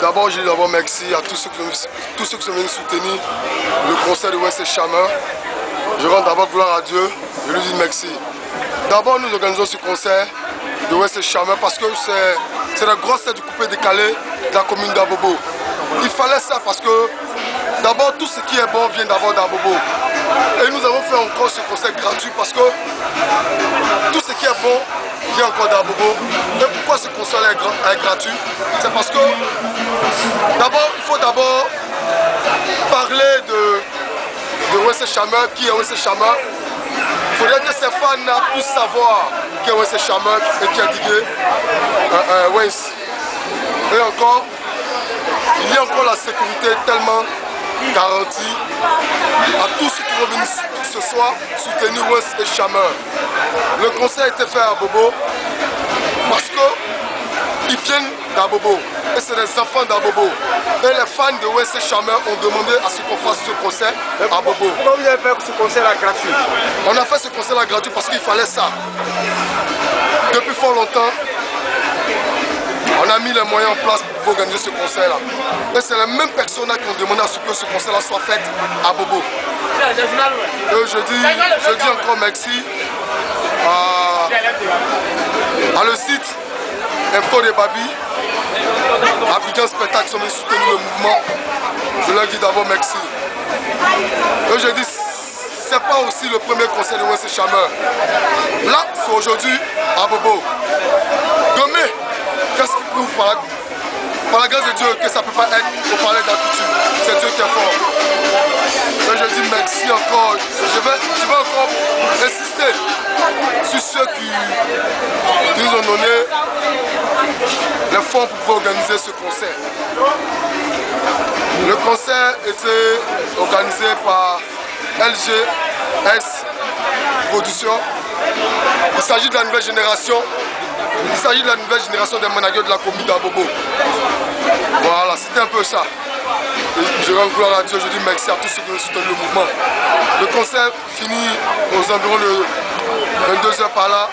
D'abord, je dis d'abord merci à tous ceux, qui, tous ceux qui sont venus soutenir le concert de West Chamin. Je rends d'abord gloire à Dieu, je lui dis merci. D'abord, nous organisons ce concert de West Chamin parce que c'est la grosse tête du coupé décalé de la commune d'Abobo. Il fallait ça parce que d'abord, tout ce qui est bon vient d'abord d'Abobo. Et nous avons fait encore ce concert gratuit parce que tout ce qui est bon vient encore d'Abobo. Concert est, gratuit C'est parce que d'abord, il faut d'abord parler de, de Wesse Chamin, qui est Wesse Chamin. Il faudrait que ces fans puissent savoir qui est Wesse Chamin et qui a digué euh, euh, Et encore, il y a encore la sécurité tellement garantie à tous ceux qui venir ce soir soutenir West et Chameur. Le conseil été fait à Bobo parce qu'ils viennent d'Abobo et c'est des enfants d'Abobo. Et les fans de West et Chameur ont demandé à ce qu'on fasse ce concert à Bobo. Pourquoi vous avez fait ce concert-là gratuit On a fait ce concert-là gratuit parce qu'il fallait ça. Depuis fort longtemps, on a mis les moyens en place pour organiser ce concert-là. Et c'est les mêmes personnes qui ont demandé à ce que ce concert-là soit fait à Bobo. Et je dis, je dis encore merci à, le site Info de Babi, à Bidjan Spectacle sont soutenir le mouvement. Je leur dis d'abord merci. Et je dis, c'est pas aussi le premier concert de West Chameur. Là, c'est aujourd'hui à Bobo. Demain, qu'est-ce qui prouve par la, par la, grâce de Dieu que ça ne peut pas être au palais de la culture C'est Dieu qui est fort. Et je dis merci encore. Je vais, je vais encore insister sur ceux qui, nous ont donné les fonds pour pouvoir organiser ce concert. Le concert était organisé par LGS Production. Il s'agit de la nouvelle génération il s'agit de la nouvelle génération des managers de la commune d'Abobo. Voilà, c'était un peu ça. je rends gloire à Dieu, je dis merci à tous ceux qui soutiennent le mouvement. Le concert finit aux environs de 22h par là.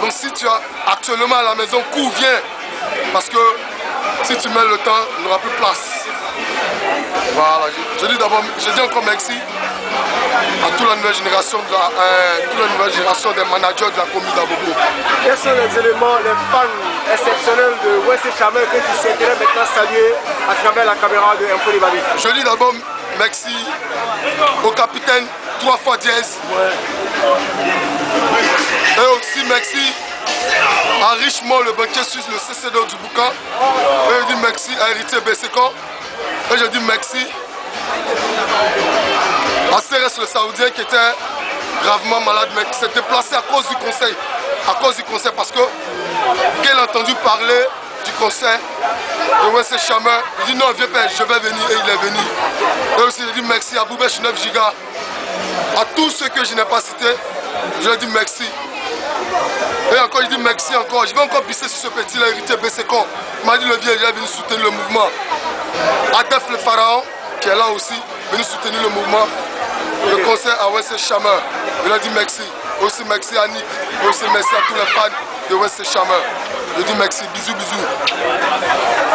Donc si tu as actuellement à la maison, cours, viens. Parce que si tu mets le temps, il n'y aura plus de place. Voilà, je, dis d'abord, je dis encore merci à toute la nouvelle génération, de la, euh, toute la nouvelle génération des managers de la commune d'Abobo. Quels sont les éléments, les fans exceptionnels de West Chamel que tu souhaiterais maintenant saluer à travers la caméra de Info Babi Je dis d'abord merci au capitaine trois fois dièse. Et aussi merci à Richemont, le banquier suisse, le CCD du Boucan. Et je dis merci à Héritier Besséco. Et je dis merci à Cérès le Saoudien qui était gravement malade mais qui s'est déplacé à cause du conseil. À cause du conseil parce que qu'il a entendu parler du conseil de Wessé Chamin, il dit non viens père, je vais venir et il est venu. Et aussi je dis merci à Boubèche 9 Giga, à tous ceux que je n'ai pas cités, je dis merci. Et encore, je dis merci encore. Je vais encore pisser sur ce petit là, héritier Bessécon. M'a dit le vieux, il est venu soutenir le mouvement. Adef le pharaon, qui est là aussi, venu soutenir le mouvement. Le conseil à West Chamer. Il a dit merci. Aussi merci à Nick. Aussi merci à tous les fans de West Chamer. Je dis merci. Bisous, bisous.